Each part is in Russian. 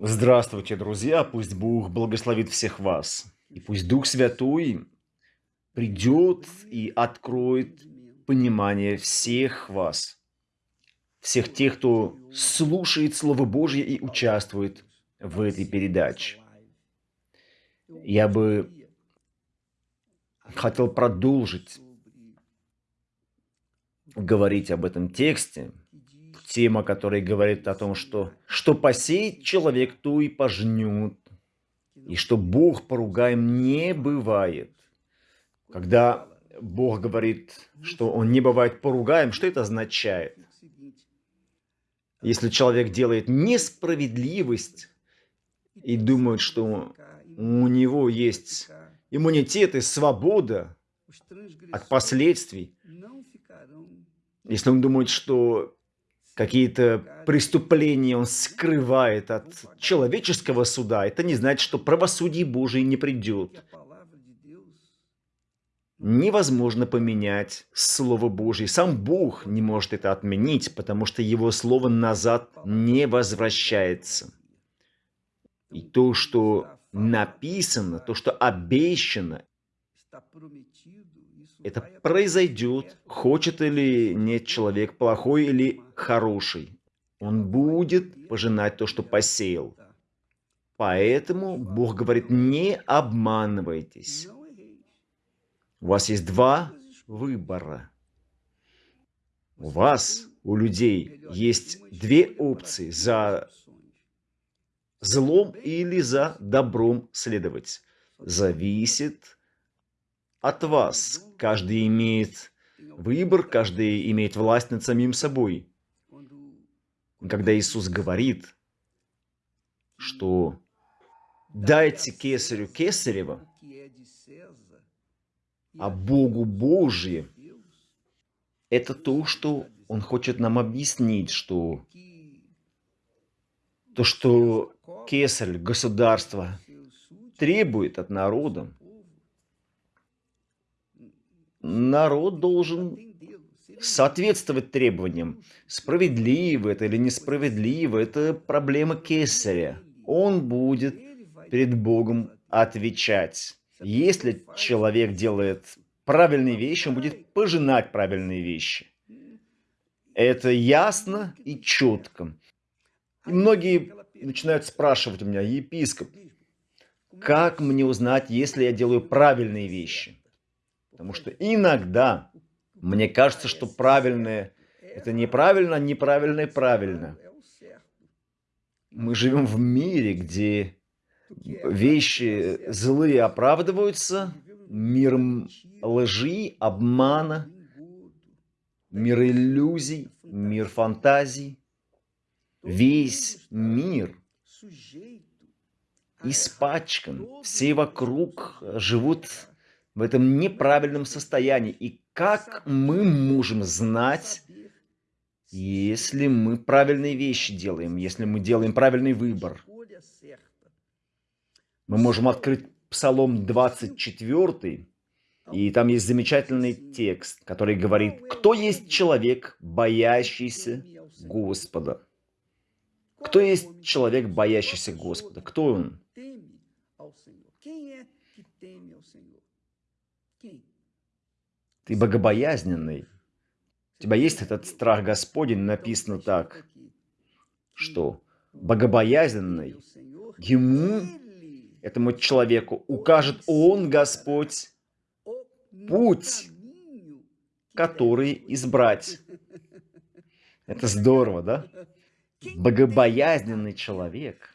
Здравствуйте, друзья! Пусть Бог благословит всех вас. И пусть Дух Святой придет и откроет понимание всех вас. Всех тех, кто слушает Слово Божье и участвует в этой передаче. Я бы хотел продолжить говорить об этом тексте, тема, которая говорит о том, что что посеет человек, то и пожнет. И что Бог поругаем не бывает. Когда Бог говорит, что Он не бывает поругаем, что это означает? Если человек делает несправедливость и думает, что у него есть иммунитет и свобода от последствий, если он думает, что какие-то преступления он скрывает от человеческого суда, это не значит, что правосудие Божие не придет. Невозможно поменять Слово Божье. Сам Бог не может это отменить, потому что Его Слово назад не возвращается. И то, что написано, то, что обещано, это произойдет, хочет или нет человек, плохой или хороший. Он будет пожинать то, что посеял. Поэтому Бог говорит, не обманывайтесь. У вас есть два выбора. У вас, у людей, есть две опции за злом или за добром следовать. Зависит от вас. Каждый имеет выбор, каждый имеет власть над самим собой. Когда Иисус говорит, что дайте кесарю кесарева, а Богу Божье, это то, что Он хочет нам объяснить, что то, что кесарь, государство требует от народа, народ должен соответствовать требованиям. Справедливо это или несправедливо, это проблема кесаря. Он будет перед Богом отвечать. Если человек делает правильные вещи, он будет пожинать правильные вещи. Это ясно и четко. И многие начинают спрашивать у меня, епископ, как мне узнать, если я делаю правильные вещи? Потому что иногда мне кажется, что правильное – это неправильно, неправильное – правильно. Мы живем в мире, где вещи злые оправдываются, миром лжи, обмана, мир иллюзий, мир фантазий. Весь мир испачкан, все вокруг живут в этом неправильном состоянии. И как мы можем знать, если мы правильные вещи делаем, если мы делаем правильный выбор? Мы можем открыть Псалом 24, и там есть замечательный текст, который говорит, «Кто есть человек, боящийся Господа?» Кто есть человек, боящийся Господа? Кто он? Ты богобоязненный. У тебя есть этот страх Господень, написано так, что богобоязненный ему, этому человеку, укажет Он, Господь, путь, который избрать. Это здорово, да? Богобоязненный человек.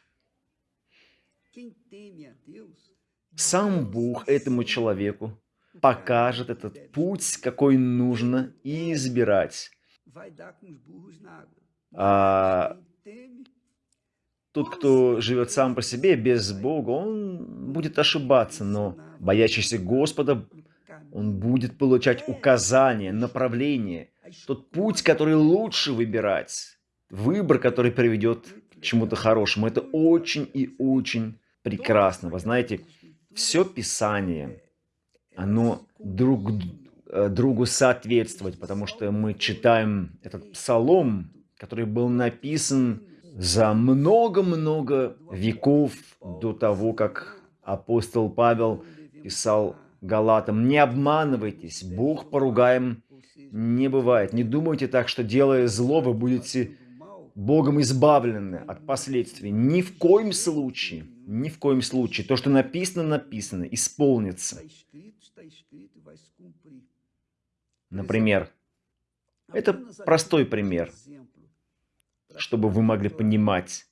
Сам Бог этому человеку покажет этот путь, какой нужно избирать. А тот, кто живет сам по себе, без Бога, он будет ошибаться, но боящийся Господа, он будет получать указания, направления, тот путь, который лучше выбирать, выбор, который приведет к чему-то хорошему. Это очень и очень прекрасно. Вы знаете, все Писание – оно друг э, другу соответствовать, потому что мы читаем этот псалом, который был написан за много-много веков до того, как апостол Павел писал Галатам, не обманывайтесь, Бог поругаем не бывает. Не думайте так, что делая зло, вы будете Богом избавлены от последствий. Ни в коем случае, ни в коем случае. То, что написано, написано, исполнится. Например, это простой пример, чтобы вы могли понимать.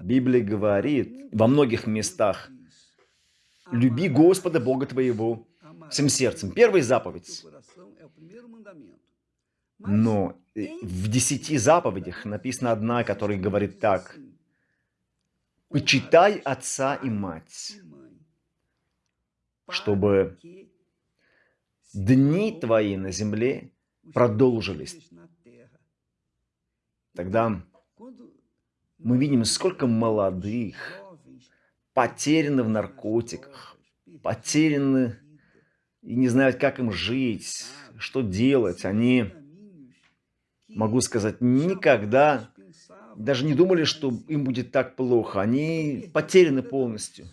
Библия говорит во многих местах, «Люби Господа Бога твоего всем сердцем». Первая заповедь. Но э, в десяти заповедях написана одна, которая говорит так. «Почитай отца и мать, чтобы дни твои на земле продолжились». Тогда мы видим, сколько молодых потеряны в наркотиках, потеряны и не знают, как им жить, что делать. Они могу сказать, никогда даже не думали, что им будет так плохо. Они потеряны полностью.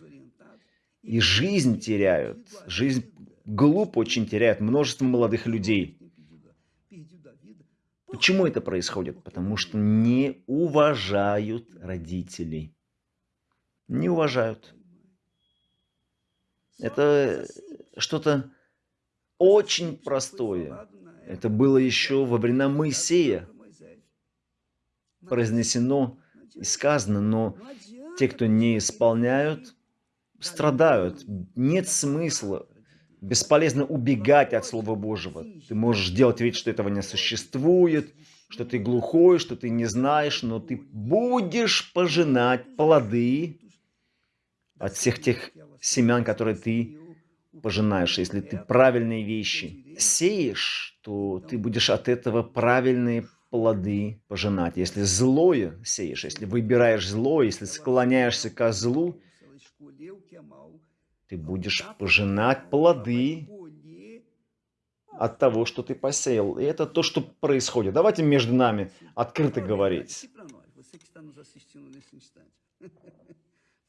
И жизнь теряют. Жизнь глупо очень теряют множество молодых людей. Почему это происходит? Потому что не уважают родителей. Не уважают. Это что-то очень простое. Это было еще во времена Моисея произнесено и сказано, но те, кто не исполняют, страдают. Нет смысла. Бесполезно убегать от Слова Божьего. Ты можешь делать вид, что этого не существует, что ты глухой, что ты не знаешь, но ты будешь пожинать плоды от всех тех семян, которые ты пожинаешь, если ты правильные вещи сеешь, то ты будешь от этого правильные плоды пожинать. Если злое сеешь, если выбираешь зло, если склоняешься к злу, ты будешь пожинать плоды от того, что ты посеял. И это то, что происходит. Давайте между нами открыто говорить.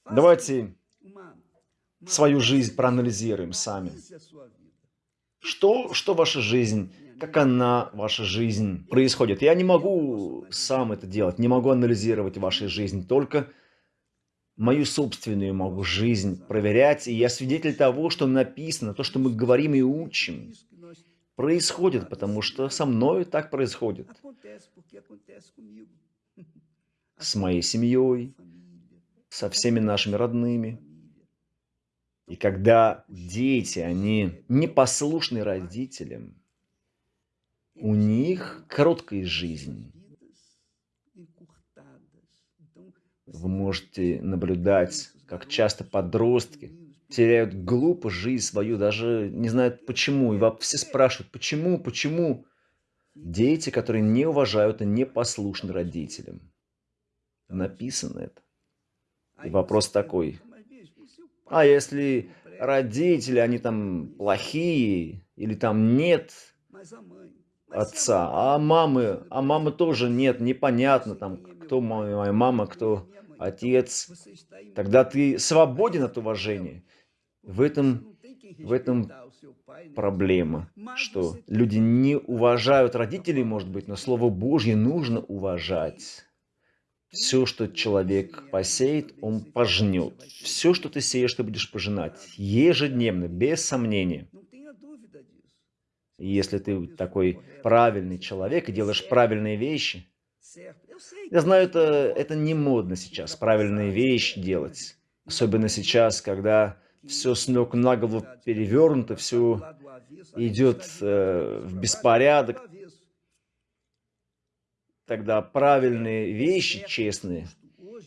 Давайте свою жизнь проанализируем сами. Что, что ваша жизнь, как она, ваша жизнь происходит? Я не могу сам это делать, не могу анализировать вашу жизнь, только мою собственную могу жизнь проверять, и я свидетель того, что написано, то, что мы говорим и учим, происходит, потому что со мной так происходит. С моей семьей, со всеми нашими родными. И когда дети, они непослушны родителям, у них короткая жизнь. Вы можете наблюдать, как часто подростки теряют глупо жизнь свою, даже не знают почему. И все спрашивают, почему, почему? Дети, которые не уважают и не послушны родителям. Написано это. И вопрос такой, а если родители, они там плохие, или там нет отца, а мамы, а мамы тоже нет, непонятно там, кто моя мама, кто отец, тогда ты свободен от уважения. В этом, в этом проблема, что люди не уважают родителей, может быть, но Слово Божье нужно уважать. Все, что человек посеет, он пожнет. Все, что ты сеешь, ты будешь пожинать. Ежедневно, без сомнения. если ты такой правильный человек и делаешь правильные вещи, я знаю, это, это не модно сейчас, правильные вещи делать. Особенно сейчас, когда все с ног на голову перевернуто, все идет э, в беспорядок тогда правильные вещи, честные,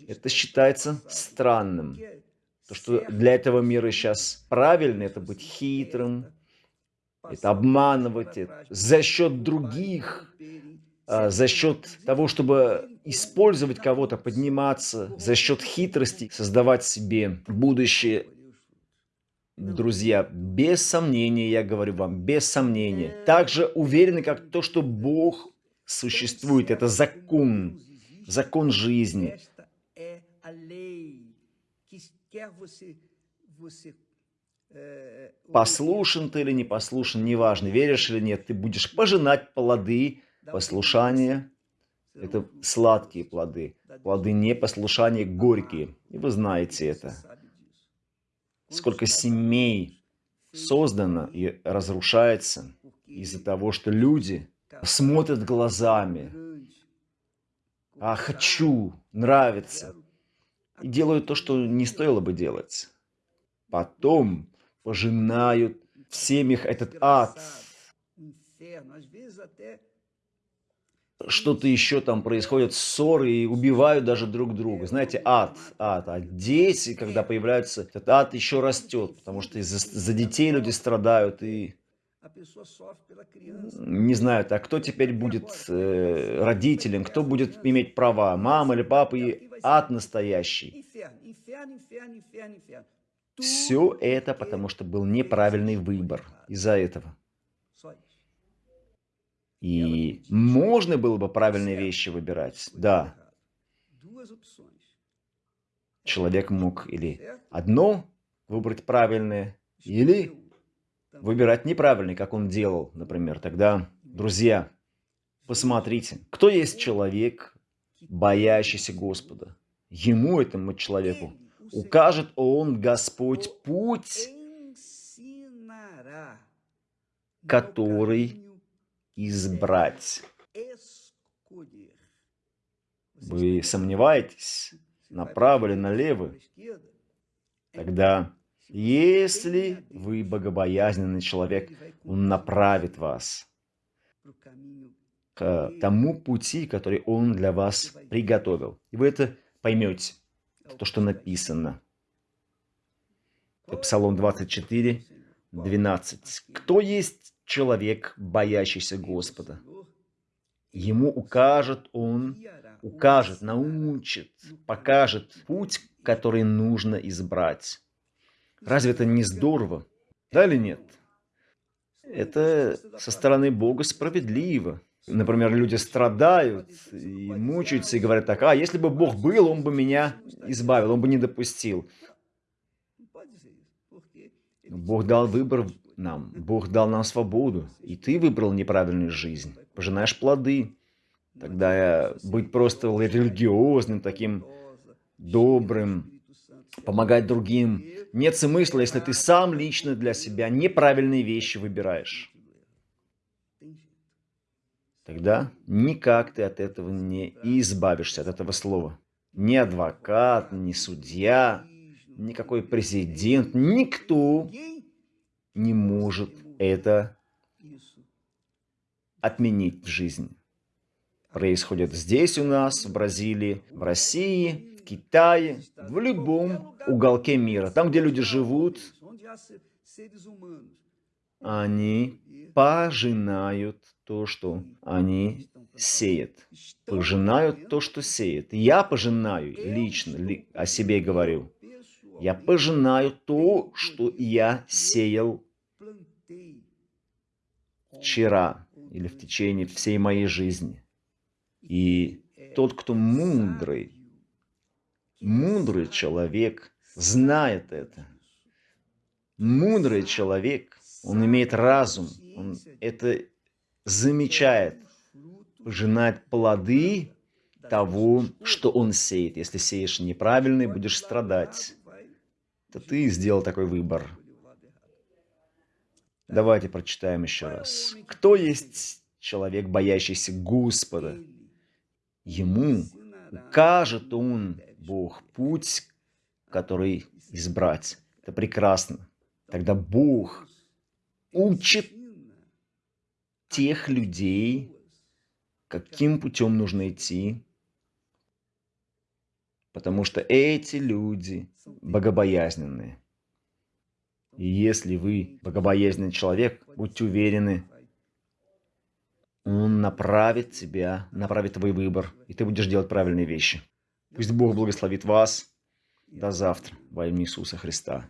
это считается странным. То, что для этого мира сейчас правильно, это быть хитрым, это обманывать, это за счет других, за счет того, чтобы использовать кого-то, подниматься, за счет хитрости, создавать себе будущее. Друзья, без сомнения, я говорю вам, без сомнения. Так же уверены, как то, что Бог существует, это закон. закон жизни. Послушен ты или не послушен, неважно, веришь или нет, ты будешь пожинать плоды послушания. Это сладкие плоды. Плоды непослушания горькие. И вы знаете это. Сколько семей создано и разрушается из-за того, что люди смотрят глазами. А хочу, нравится. И делают то, что не стоило бы делать. Потом пожинают в семьях этот ад. Что-то еще там происходит, ссоры и убивают даже друг друга. Знаете, ад, ад. А дети, когда появляются, этот ад еще растет, потому что из-за за детей люди страдают и не знаю, а кто теперь будет э, родителем, кто будет иметь права, мама или папа, и ад настоящий. Все это потому, что был неправильный выбор из-за этого. И можно было бы правильные вещи выбирать, да. Человек мог или одно выбрать правильное, или выбирать неправильный, как он делал, например. Тогда, друзья, посмотрите, кто есть человек, боящийся Господа. Ему, этому человеку, укажет он, Господь, путь, который избрать. Вы сомневаетесь, направо или налево? Тогда, если вы богобоязненный человек, Он направит вас к тому пути, который Он для вас приготовил. И вы это поймете то, что написано. Это Псалом 24, 12. «Кто есть человек, боящийся Господа? Ему укажет Он, укажет, научит, покажет путь, который нужно избрать». Разве это не здорово? Да или нет? Это со стороны Бога справедливо. Например, люди страдают и мучаются и говорят так, а если бы Бог был, Он бы меня избавил, Он бы не допустил. Бог дал выбор нам, Бог дал нам свободу, и ты выбрал неправильную жизнь, пожинаешь плоды. Тогда быть просто религиозным, таким добрым, помогать другим, нет смысла, если ты сам лично для себя неправильные вещи выбираешь тогда никак ты от этого не избавишься, от этого слова. Ни адвокат, ни судья, никакой президент, никто не может это отменить в жизни. Происходит здесь у нас, в Бразилии, в России, в Китае, в любом уголке мира. Там, где люди живут, они пожинают то, что они сеют. Пожинают то, что сеют. Я пожинаю лично, ли, о себе говорю. Я пожинаю то, что я сеял вчера или в течение всей моей жизни. И тот, кто мудрый, мудрый человек, знает это. Мудрый человек, он имеет разум, он это замечает, пожинает плоды того, что он сеет. Если сеешь неправильный, будешь страдать. То ты сделал такой выбор. Давайте прочитаем еще раз. Кто есть человек, боящийся Господа? Ему укажет он, Бог, путь, который избрать. Это прекрасно. Тогда Бог учит тех людей, каким путем нужно идти, потому что эти люди богобоязненные. И если вы богобоязненный человек, будьте уверены, он направит тебя, направит твой выбор, и ты будешь делать правильные вещи. Пусть Бог благословит вас. До завтра во имя Иисуса Христа.